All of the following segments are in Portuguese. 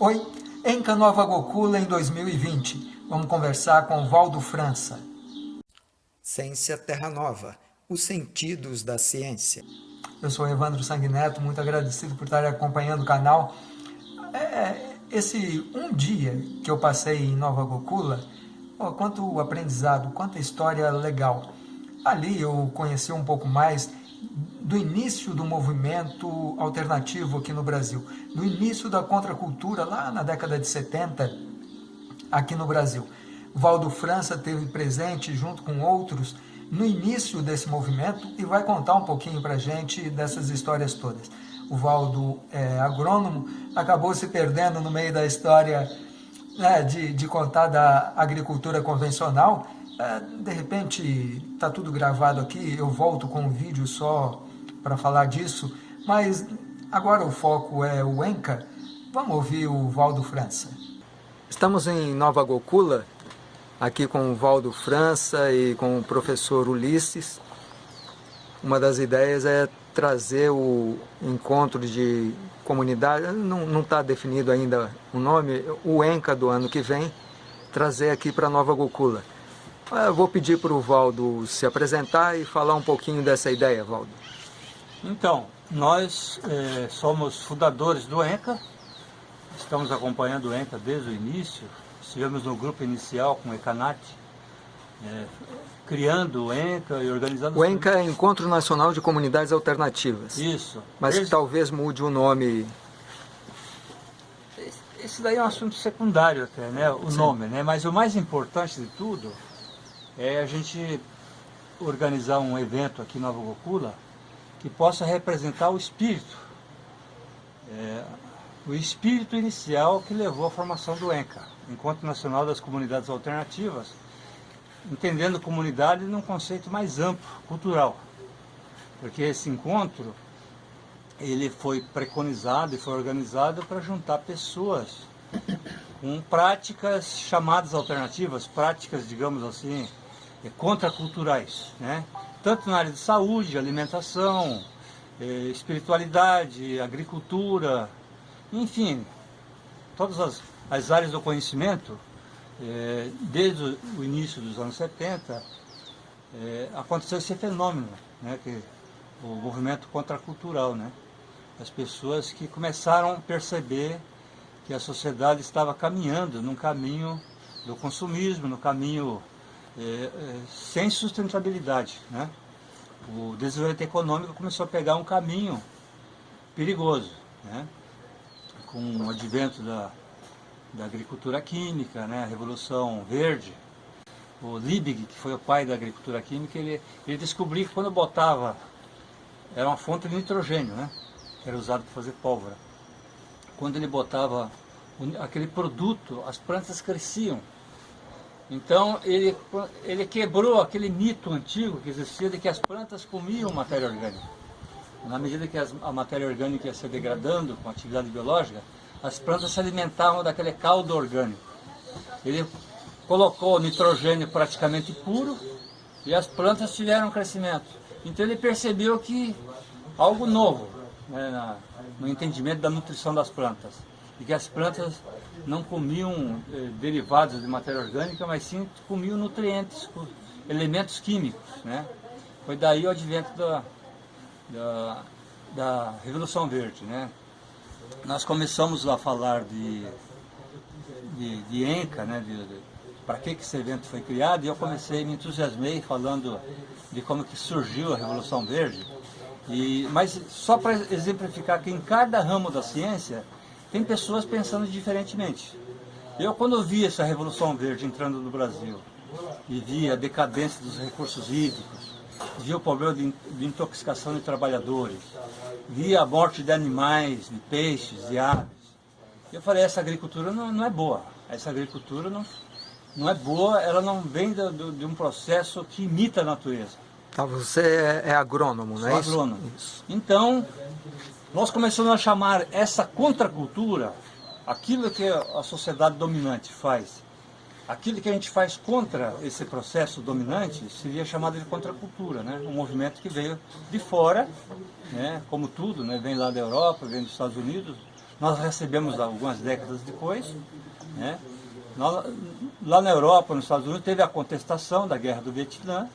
Oi, Enca Nova Gokula em 2020. Vamos conversar com Valdo França. Ciência Terra Nova, os sentidos da ciência. Eu sou Evandro Sanguineto, muito agradecido por estar acompanhando o canal. É, esse um dia que eu passei em Nova Gokula, oh, quanto aprendizado, quanta história legal. Ali eu conheci um pouco mais do início do movimento alternativo aqui no Brasil, do início da contracultura lá na década de 70 aqui no Brasil. Valdo França teve presente junto com outros no início desse movimento e vai contar um pouquinho para gente dessas histórias todas. O Valdo é agrônomo, acabou se perdendo no meio da história né, de, de contar da agricultura convencional, é, de repente está tudo gravado aqui, eu volto com um vídeo só para falar disso, mas agora o foco é o Enca. Vamos ouvir o Valdo França. Estamos em Nova Gokula, aqui com o Valdo França e com o professor Ulisses. Uma das ideias é trazer o encontro de comunidade, não está definido ainda o nome, o Enca do ano que vem, trazer aqui para Nova Gokula. Eu vou pedir para o Valdo se apresentar e falar um pouquinho dessa ideia, Valdo. Então, nós é, somos fundadores do ENCA, estamos acompanhando o ENCA desde o início, estivemos no grupo inicial com o ECANAT, é, criando o ENCA e organizando... O ENCA é Encontro Nacional de Comunidades Alternativas. Isso. Mas desde... talvez mude o nome... Esse daí é um assunto secundário até, né? O Sim. nome, né? Mas o mais importante de tudo é a gente organizar um evento aqui em Nova Gokula que possa representar o espírito, é, o espírito inicial que levou à formação do ENCA, Encontro Nacional das Comunidades Alternativas, entendendo comunidade num conceito mais amplo, cultural. Porque esse encontro, ele foi preconizado e foi organizado para juntar pessoas com práticas chamadas alternativas, práticas, digamos assim, é, contraculturais, né? Tanto na área de saúde, alimentação, é, espiritualidade, agricultura, enfim, todas as, as áreas do conhecimento, é, desde o início dos anos 70, é, aconteceu esse fenômeno, né, que, o movimento contracultural, né? As pessoas que começaram a perceber que a sociedade estava caminhando num caminho do consumismo, no caminho sem sustentabilidade. Né? O desenvolvimento econômico começou a pegar um caminho perigoso. Né? Com o advento da, da agricultura química, né? a Revolução Verde, o Liebig, que foi o pai da agricultura química, ele, ele descobriu que quando botava, era uma fonte de nitrogênio, né? que era usado para fazer pólvora. Quando ele botava aquele produto, as plantas cresciam. Então ele, ele quebrou aquele mito antigo que existia de que as plantas comiam matéria orgânica. Na medida que as, a matéria orgânica ia se degradando com a atividade biológica, as plantas se alimentavam daquele caldo orgânico. Ele colocou nitrogênio praticamente puro e as plantas tiveram crescimento. Então ele percebeu que algo novo né, no entendimento da nutrição das plantas e que as plantas não comiam eh, derivados de matéria orgânica, mas sim comiam nutrientes, elementos químicos. Né? Foi daí o advento da, da, da Revolução Verde. Né? Nós começamos a falar de, de, de ENCA, né? de, de para que, que esse evento foi criado, e eu comecei, me entusiasmei falando de como que surgiu a Revolução Verde, e, mas só para exemplificar que em cada ramo da ciência tem pessoas pensando diferentemente. Eu, quando vi essa Revolução Verde entrando no Brasil, e vi a decadência dos recursos hídricos, vi o problema de, de intoxicação de trabalhadores, vi a morte de animais, de peixes, de aves, eu falei, essa agricultura não, não é boa. Essa agricultura não, não é boa, ela não vem do, de um processo que imita a natureza. Tá, você é, é agrônomo, não é isso? agrônomo. Isso. Então, nós começamos a chamar essa contracultura, aquilo que a sociedade dominante faz, aquilo que a gente faz contra esse processo dominante, seria chamado de contracultura, né? um movimento que veio de fora, né? como tudo, né? vem lá da Europa, vem dos Estados Unidos, nós recebemos algumas décadas depois. Né? lá na Europa, nos Estados Unidos, teve a contestação da guerra do Vietnã,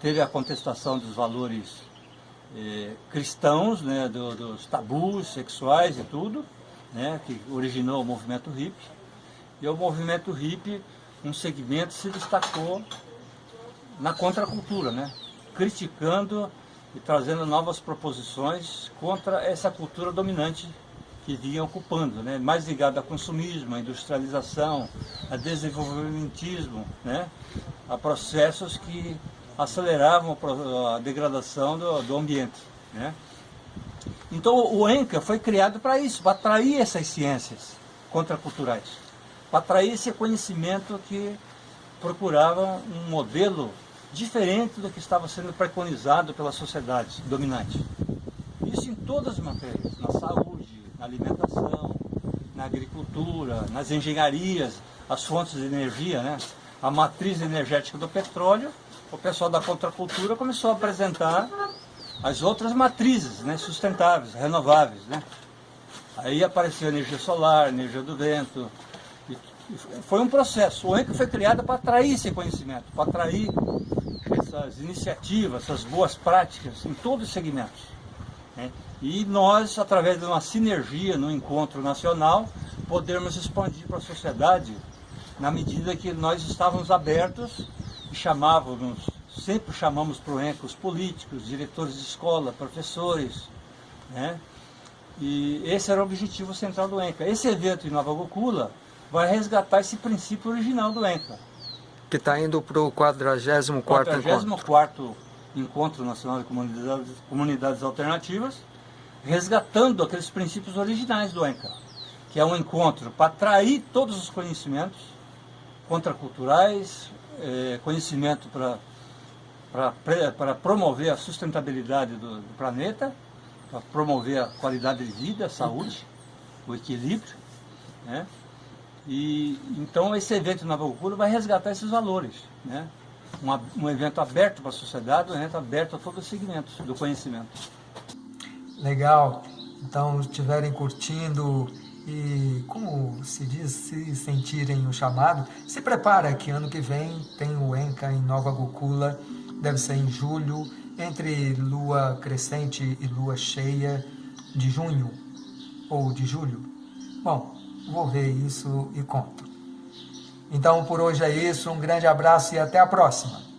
teve a contestação dos valores eh, cristãos, né, do, dos tabus sexuais e tudo, né, que originou o movimento hippie. E o movimento hippie, um segmento, se destacou na contracultura, né, criticando e trazendo novas proposições contra essa cultura dominante que vinha ocupando, né? mais ligado ao consumismo, à industrialização, a desenvolvimentismo, né? a processos que aceleravam a degradação do, do ambiente. Né? Então o ENCA foi criado para isso, para atrair essas ciências contraculturais, para atrair esse conhecimento que procurava um modelo diferente do que estava sendo preconizado pela sociedade dominante. Isso em todas as matérias, na saúde, na alimentação, na agricultura, nas engenharias, as fontes de energia, né? a matriz energética do petróleo, o pessoal da contracultura começou a apresentar as outras matrizes né, sustentáveis, renováveis. Né? Aí apareceu a energia solar, a energia do vento. foi um processo. O ENCA foi criado para atrair esse conhecimento, para atrair essas iniciativas, essas boas práticas em todos os segmentos. Né? E nós, através de uma sinergia no encontro nacional, podermos expandir para a sociedade na medida que nós estávamos abertos e chamávamos, sempre chamamos para o ENCA os políticos, diretores de escola, professores, né? E esse era o objetivo central do ENCA. Esse evento em Nova Gokula vai resgatar esse princípio original do ENCA. Que está indo para o 44º 44 Encontro Nacional de Comunidades, Comunidades Alternativas, resgatando aqueles princípios originais do ENCA, que é um encontro para atrair todos os conhecimentos contraculturais, é, conhecimento para promover a sustentabilidade do, do planeta, para promover a qualidade de vida, a saúde, o equilíbrio. Né? E, então esse evento na Cultura vai resgatar esses valores. Né? um evento aberto para a sociedade, um evento aberto a todos os segmentos do conhecimento. Legal. Então, estiverem curtindo e, como se diz, se sentirem o chamado, se prepara que ano que vem tem o ENCA em Nova Gokula, deve ser em julho, entre lua crescente e lua cheia de junho ou de julho. Bom, vou ver isso e conto. Então, por hoje é isso. Um grande abraço e até a próxima.